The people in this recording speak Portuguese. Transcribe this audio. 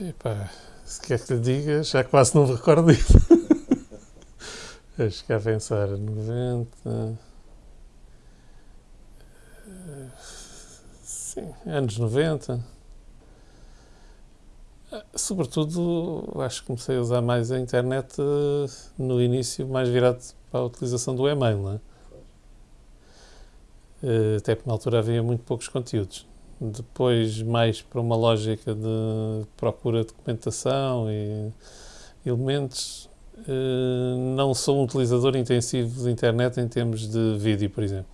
Epá, se quer que lhe diga, já quase não me recordo disso. Acho que a pensar, 90. Sim, anos 90. Sobretudo, acho que comecei a usar mais a internet eh, no início, mais virado para a utilização do e-mail, não é? Eh, Até porque na altura havia muito poucos conteúdos. Depois, mais para uma lógica de procura de documentação e elementos, eh, não sou um utilizador intensivo de internet em termos de vídeo, por exemplo.